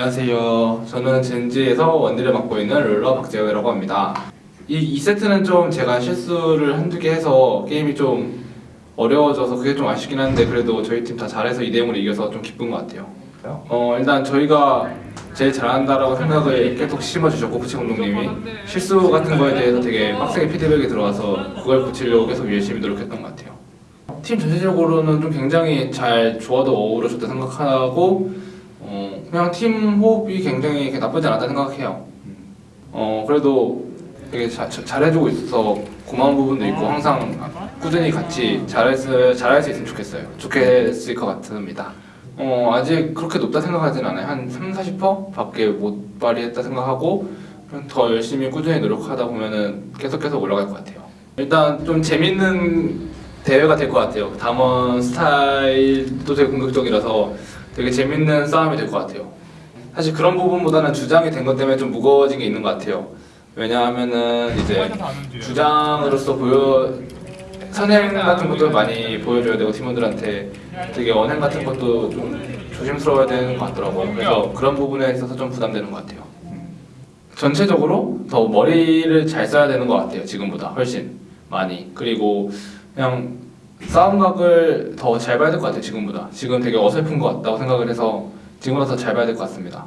안녕하세요. 저는 젠지에서 원딜을 맡고 있는 룰러 박재영이라고 합니다. 이 2세트는 좀 제가 실수를 한두 개 해서 게임이 좀 어려워져서 그게 좀 아쉽긴 한데 그래도 저희 팀 다 잘해서 2대0으로 이겨서 좀 기쁜 것 같아요. 어 일단 저희가 제일 잘한다라고 생각을 계속 심어주셨고 부치 감독님이 실수 같은 거에 대해서 되게 빡세게 피드백이 들어와서 그걸 고치려고 계속 열심히 노력했던 것 같아요. 팀 전체적으로는 좀 굉장히 잘 조화도 어우러졌다 생각하고 어, 그냥 팀 호흡이 굉장히 나쁘지 않았다 생각해요. 어 그래도 되게 자, 자- 잘해주고 있어서 고마운 부분도 있고 항상 꾸준히 같이 잘했을 잘할 수 있으면 좋겠어요. 좋겠을 것 같습니다. 어 아직 그렇게 높다 생각하진 않아요. 한 3, 40% 밖에 못 발휘했다 생각하고 더 열심히 꾸준히 노력하다 보면은 계속 계속 올라갈 것 같아요. 일단 좀 재밌는 대회가 될 것 같아요. 담원 스타일도 되게 공격적이라서 되게 재밌는 싸움이 될 것 같아요. 사실 그런 부분보다는 주장이 된 것 때문에 좀 무거워진 게 있는 것 같아요. 왜냐하면은 이제 주장으로서 보여 선행 같은 것도 많이 보여줘야 되고 팀원들한테 되게 언행 같은 것도 좀 조심스러워야 되는 것 같더라고요. 그래서 그런 부분에 있어서 좀 부담되는 것 같아요. 전체적으로 더 머리를 잘 써야 되는 것 같아요. 지금보다 훨씬 많이. 그리고 그냥 싸움각을 더 잘 봐야 될 것 같아요. 지금보다. 지금 되게 어설픈 것 같다고 생각을 해서 지금보다 더 잘 봐야 될 것 같습니다.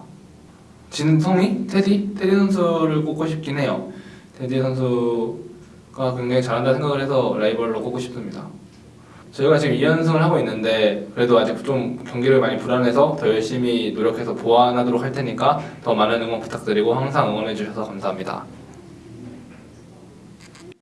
진성이? 테디? 테디 선수를 꼽고 싶긴 해요. 테디 선수가 굉장히 잘한다 생각을 해서 라이벌로 꼽고 싶습니다. 저희가 지금 2연승을 하고 있는데 그래도 아직 좀 경기를 많이 불안해서 더 열심히 노력해서 보완하도록 할 테니까 더 많은 응원 부탁드리고 항상 응원해 주셔서 감사합니다.